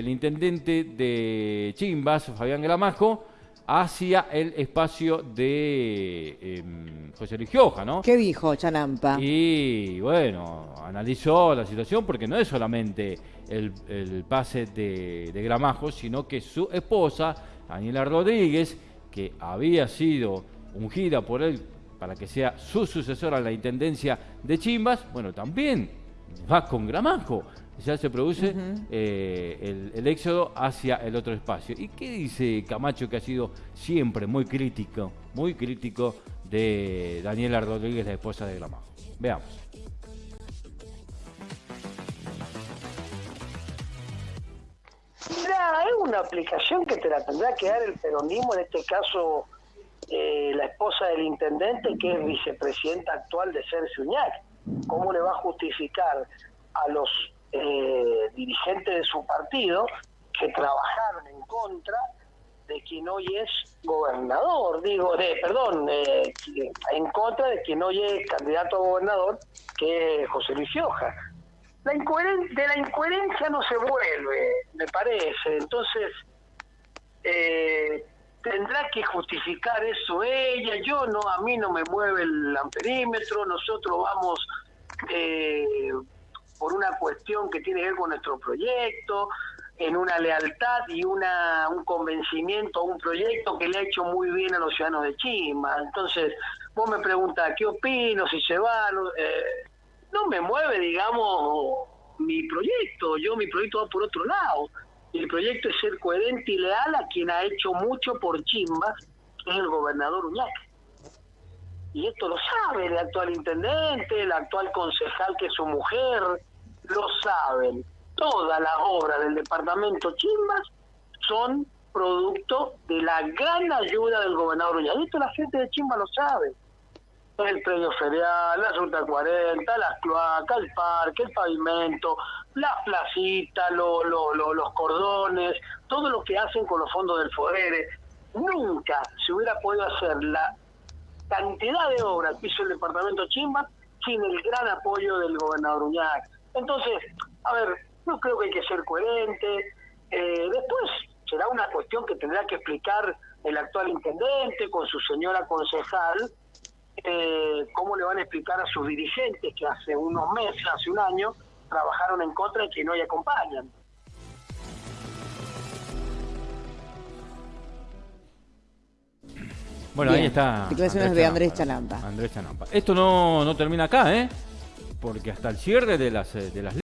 del intendente de Chimbas, Fabián Gramajo, hacia el espacio de em, José Luis Gioja, ¿no? ¿Qué dijo Chanampa? Y bueno, analizó la situación porque no es solamente el, pase de, de, Gramajo, sino que su esposa, Daniela Rodríguez, que había sido ungida por él para que sea su sucesora en la intendencia de Chimbas, bueno, también va con Gramajo ya se produce eh, el, éxodo hacia el otro espacio. ¿Y qué dice Camacho que ha sido siempre muy crítico, muy crítico de Daniela Rodríguez, la esposa de Gramajo? Veamos. Mira, es una aplicación que te la tendrá que dar el peronismo, en este caso eh, la esposa del intendente, que es vicepresidenta actual de Sergio Uñac. ¿Cómo le va a justificar a los eh, dirigentes de su partido que trabajaron en contra de quien hoy es gobernador, digo, de, perdón, eh, en contra de quien hoy es candidato a gobernador, que es José Luis Fioja. La de la incoherencia no se vuelve, me parece. Entonces, eh, tendrá que justificar eso ella. Yo no, a mí no me mueve el amperímetro. Nosotros vamos eh, por una cuestión que tiene que ver con nuestro proyecto, en una lealtad y una, un convencimiento a un proyecto que le ha hecho muy bien a los ciudadanos de Chima. Entonces, vos me preguntas, ¿qué opino? Si se va, no, eh, no me mueve, digamos, mi proyecto. Yo, mi proyecto va por otro lado. El proyecto es ser coherente y leal a quien ha hecho mucho por Chimba, que es el gobernador Uñac. Y esto lo sabe el actual intendente, el actual concejal que es su mujer, lo saben. Todas las obras del departamento Chimbas son producto de la gran ayuda del gobernador Y Esto la gente de Chimba lo sabe. El predio ferial, la ruta 40, las cloacas, el parque, el pavimento, las placitas, lo, los cordones, todo lo que hacen con los fondos del FODERE. Nunca se hubiera podido hacer la cantidad de obras que hizo el departamento Chimba sin el gran apoyo del gobernador Uñac. Entonces, a ver, yo creo que hay que ser coherente. Eh, después será una cuestión que tendrá que explicar el actual intendente con su señora concejal, eh, cómo le van a explicar a sus dirigentes que hace unos meses, hace un año, trabajaron en contra y que no le acompañan. Bueno, ahí está. Declaraciones de Andrés Chanampa. Andrés Chanampa. Esto no, no termina acá, ¿eh? Porque hasta el cierre de las, eh, de las